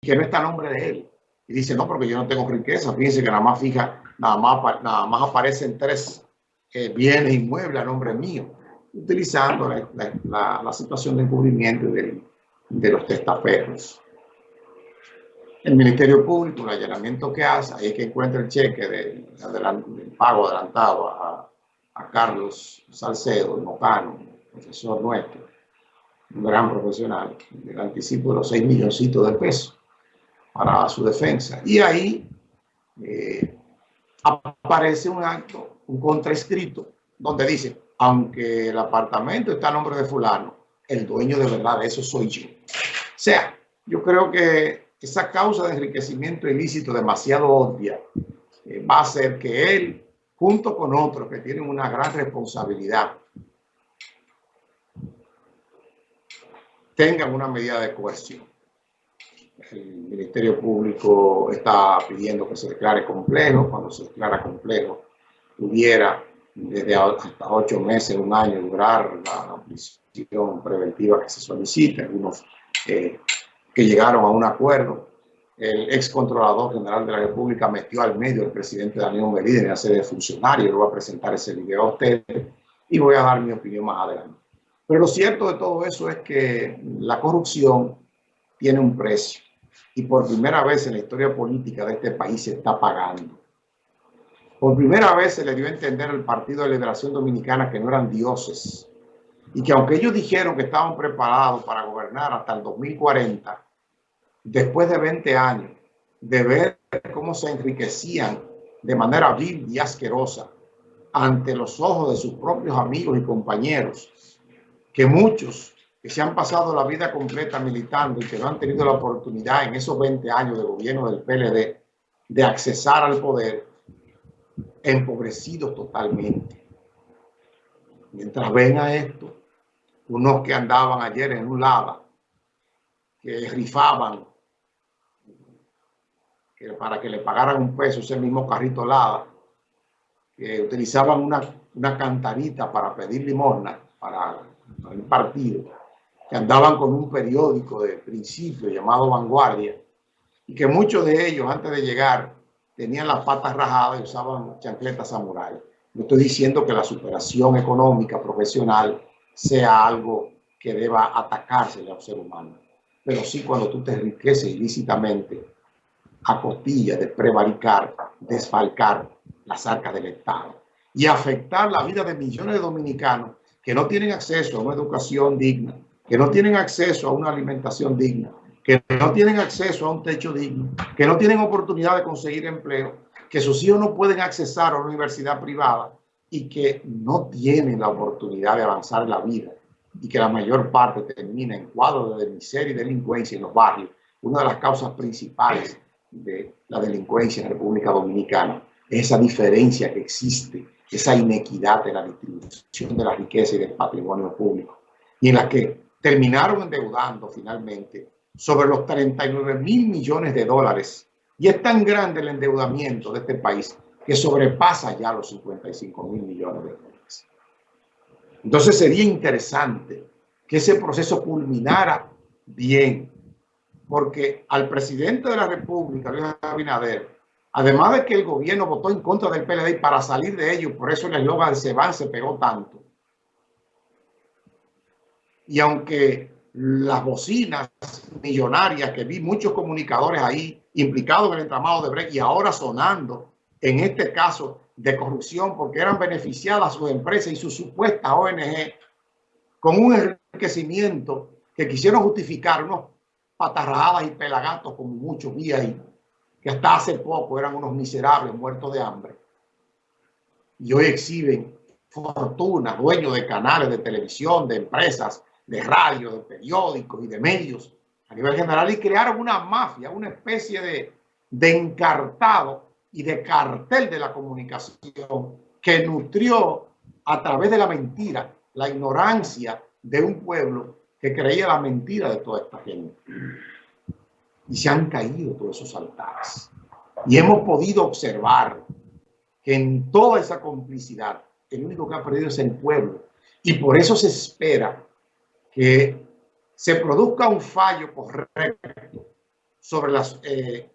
que no está a nombre de él. Y dice, no, porque yo no tengo riqueza. Fíjense que nada más fija, nada más, nada más aparecen tres eh, bienes inmuebles a nombre mío, utilizando la, situación de encubrimiento de, de los testaferros. El Ministerio Público, el allanamiento que hace, ahí es que encuentra el cheque del, pago adelantado a, Carlos Salcedo, Mocano, profesor nuestro, un gran profesional, el anticipo de los 6 milloncitos de pesos para su defensa. Y ahí eh, aparece un acto, un contraescrito, donde dice, aunque el apartamento está a nombre de fulano, el dueño de verdad eso soy yo. O sea, yo creo que esa causa de enriquecimiento ilícito demasiado obvia eh, va a hacer que él, junto con otros que tienen una gran responsabilidad, tengan una medida de coerción. El Ministerio Público está pidiendo que se declare complejo. Cuando se declara complejo, pudiera desde hasta ocho meses, un año, durar la, prisión preventiva que se solicita. Algunos eh, que llegaron a un acuerdo. El ex controlador general de la República metió al medio al presidente Daniel Medina en hacer de funcionario. Yo voy a presentar ese video a ustedes y voy a dar mi opinión más adelante. Pero lo cierto de todo eso es que la corrupción tiene un precio y por primera vez en la historia política de este país se está pagando. Por primera vez se le dio a entender al Partido de Liberación Dominicana que no eran dioses, y que aunque ellos dijeron que estaban preparados para gobernar hasta el 2040, después de 20 años, de ver cómo se enriquecían de manera vil y asquerosa ante los ojos de sus propios amigos y compañeros, que muchos que se han pasado la vida completa militando y que no han tenido la oportunidad en esos 20 años de gobierno del PLD de accesar al poder, empobrecidos totalmente. Mientras ven a esto, unos que andaban ayer en un lava, que rifaban que para que le pagaran un peso ese mismo carrito lava, que utilizaban una, una cantarita para pedir limosna para, para, el partido, que andaban con un periódico de principio llamado Vanguardia, y que muchos de ellos antes de llegar tenían las patas rajadas y usaban chancletas samurai. No estoy diciendo que la superación económica profesional sea algo que deba atacarse al ser humano. Pero sí cuando tú te enriqueces ilícitamente a costillas de prevaricar, desfalcar las arcas del Estado y afectar la vida de millones de dominicanos que no tienen acceso a una educación digna, que no tienen acceso a una alimentación digna, que no tienen acceso a un techo digno, que no tienen oportunidad de conseguir empleo, que sus hijos no pueden accesar a una universidad privada y que no tienen la oportunidad de avanzar en la vida y que la mayor parte termina en cuadros de miseria y delincuencia en los barrios, una de las causas principales de la delincuencia en la República Dominicana. Es esa diferencia que existe, esa inequidad de la distribución de la riqueza y del patrimonio público, y en la que terminaron endeudando finalmente sobre los 39 mil millones de dólares. Y es tan grande el endeudamiento de este país que sobrepasa ya los 55 mil millones de dólares. Entonces sería interesante que ese proceso culminara bien, porque al presidente de la República, Luis Abinader, además de que el gobierno votó en contra del PLD para salir de ello, por eso el eslogan se van se pegó tanto. Y aunque las bocinas millonarias que vi muchos comunicadores ahí implicados en el entramado de Brecht y ahora sonando en este caso de corrupción porque eran beneficiadas sus empresas y sus supuestas ONG con un enriquecimiento que quisieron justificar unos patarrajadas y pelagatos como muchos vi ahí, que hasta hace poco eran unos miserables muertos de hambre. Y hoy exhiben fortunas, dueños de canales de televisión, de empresas, de radio, de periódicos y de medios a nivel general y crearon una mafia, una especie de, de encartado y de cartel de la comunicación que nutrió a través de la mentira, la ignorancia de un pueblo que creía la mentira de toda esta gente. Y se han caído todos esos altares. Y hemos podido observar que en toda esa complicidad, el único que ha perdido es el pueblo. Y por eso se espera que se produzca un fallo correcto sobre las, eh,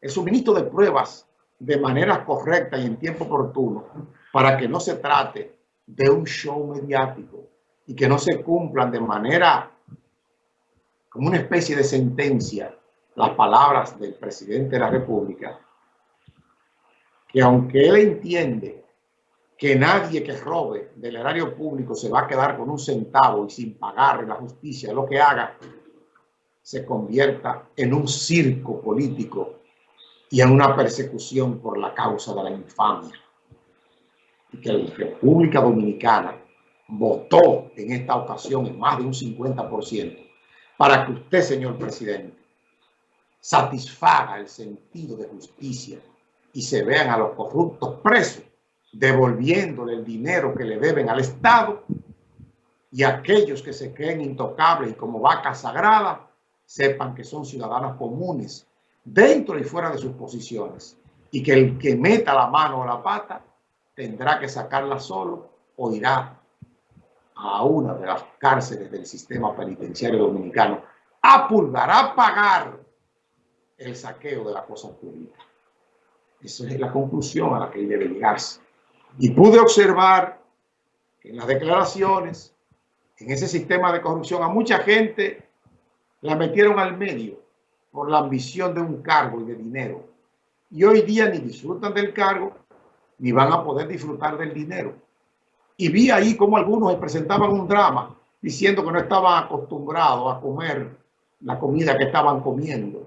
el suministro de pruebas de manera correcta y en tiempo oportuno para que no se trate de un show mediático y que no se cumplan de manera como una especie de sentencia las palabras del presidente de la República, que aunque él entiende que nadie que robe del erario público se va a quedar con un centavo y sin pagar la justicia lo que haga, se convierta en un circo político y en una persecución por la causa de la infamia. Y que la República Dominicana votó en esta ocasión en más de un 50% para que usted, señor presidente, satisfaga el sentido de justicia y se vean a los corruptos presos devolviéndole el dinero que le deben al Estado y aquellos que se creen intocables y como vaca sagrada sepan que son ciudadanos comunes dentro y fuera de sus posiciones y que el que meta la mano o la pata tendrá que sacarla solo o irá a una de las cárceles del sistema penitenciario dominicano a pulgar, a pagar el saqueo de la cosa pública. Esa es la conclusión a la que debe llegarse. Y pude observar en las declaraciones, en ese sistema de corrupción, a mucha gente la metieron al medio por la ambición de un cargo y de dinero. Y hoy día ni disfrutan del cargo, ni van a poder disfrutar del dinero. Y vi ahí como algunos presentaban un drama diciendo que no estaban acostumbrados a comer la comida que estaban comiendo,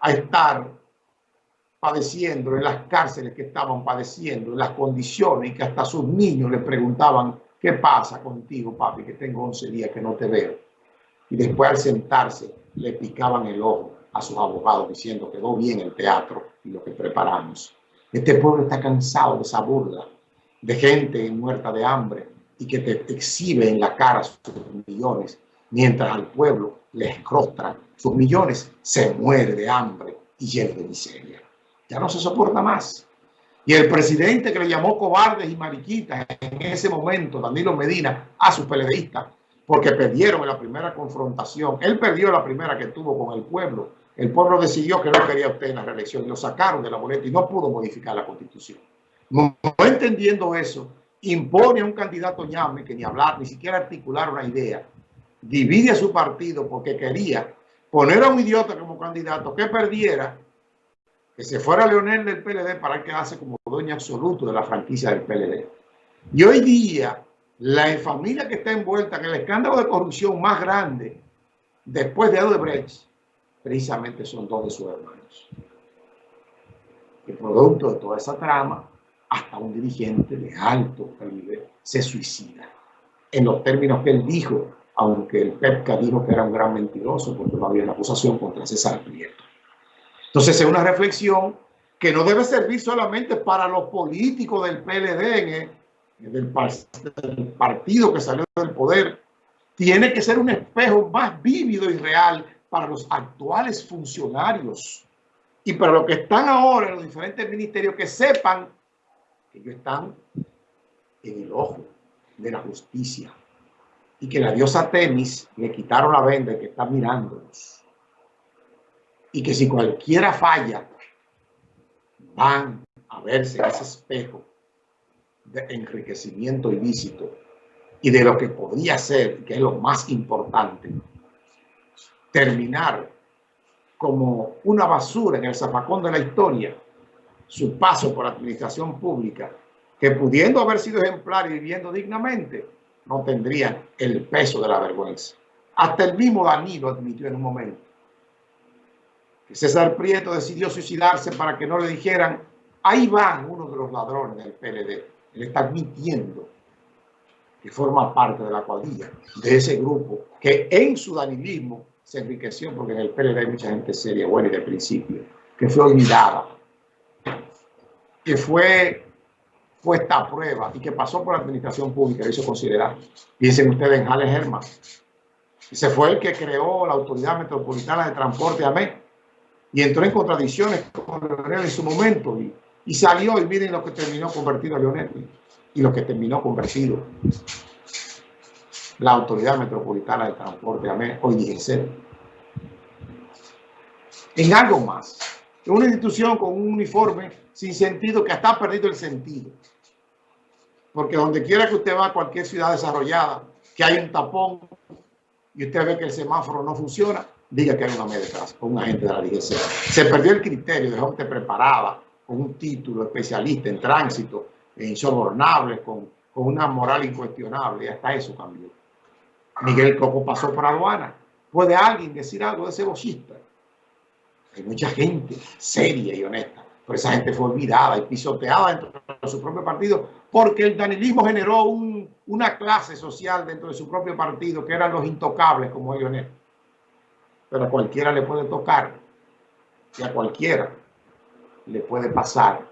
a estar padeciendo en las cárceles que estaban padeciendo, en las condiciones y que hasta sus niños le preguntaban, ¿qué pasa contigo, papi, que tengo 11 días que no te veo? Y después al sentarse le picaban el ojo a sus abogados diciendo, quedó bien el teatro y lo que preparamos. Este pueblo está cansado de esa burla, de gente muerta de hambre y que te exhibe en la cara sus millones, mientras al pueblo le escrostran sus millones, se muere de hambre y lleno de miseria ya no se soporta más. Y el presidente que le llamó cobardes y mariquitas en ese momento, Danilo Medina, a sus peledeístas, porque perdieron en la primera confrontación. Él perdió la primera que tuvo con el pueblo. El pueblo decidió que no quería usted en la reelección y lo sacaron de la boleta y no pudo modificar la constitución. No, entendiendo eso, impone a un candidato ñame que ni hablar, ni siquiera articular una idea. Divide a su partido porque quería poner a un idiota como candidato que perdiera que se fuera Leonel del PLD para quedarse como dueño absoluto de la franquicia del PLD. Y hoy día, la familia que está envuelta en el escándalo de corrupción más grande después de Odebrecht, precisamente son dos de sus hermanos. El producto de toda esa trama, hasta un dirigente de alto calibre se suicida. En los términos que él dijo, aunque el PEPCA dijo que era un gran mentiroso porque no había una acusación contra César Prieto. Entonces es una reflexión que no debe servir solamente para los políticos del PLD, del, partido que salió del poder. Tiene que ser un espejo más vívido y real para los actuales funcionarios y para los que están ahora en los diferentes ministerios que sepan que ellos están en el ojo de la justicia y que la diosa Temis le quitaron la venda y que está mirándolos y que si cualquiera falla, van a verse ese espejo de enriquecimiento ilícito y de lo que podría ser, que es lo más importante, terminar como una basura en el zapacón de la historia, su paso por administración pública, que pudiendo haber sido ejemplar y viviendo dignamente, no tendrían el peso de la vergüenza. Hasta el mismo Danilo admitió en un momento César Prieto decidió suicidarse para que no le dijeran, ahí van uno de los ladrones del PLD. Él está admitiendo que forma parte de la cuadrilla, de ese grupo que en su danilismo se enriqueció, porque en el PLD hay mucha gente seria, buena y de principio, que fue olvidada, que fue puesta a prueba y que pasó por la administración pública, lo hizo considerar. Piensen ustedes en Jales Herman. Ese fue el que creó la Autoridad Metropolitana de Transporte AME, y entró en contradicciones con Leonel en su momento y, y, salió y miren lo que terminó convertido a Leonel y lo que terminó convertido la Autoridad Metropolitana de Transporte, hoy DGC. en algo más. Una institución con un uniforme sin sentido que hasta ha perdido el sentido. Porque donde quiera que usted va a cualquier ciudad desarrollada, que hay un tapón y usted ve que el semáforo no funciona, diga que hay una media detrás, o un agente de la DGC. Se perdió el criterio de gente preparada, con un título especialista en tránsito, insobornable, con, con una moral incuestionable, y hasta eso cambió. Miguel Coco pasó por aduana. ¿Puede alguien decir algo de ese bochista? Hay mucha gente seria y honesta, pero esa gente fue olvidada y pisoteada dentro de su propio partido porque el danilismo generó una clase social dentro de su propio partido que eran los intocables como ellos. Pero a cualquiera le puede tocar y a cualquiera le puede pasar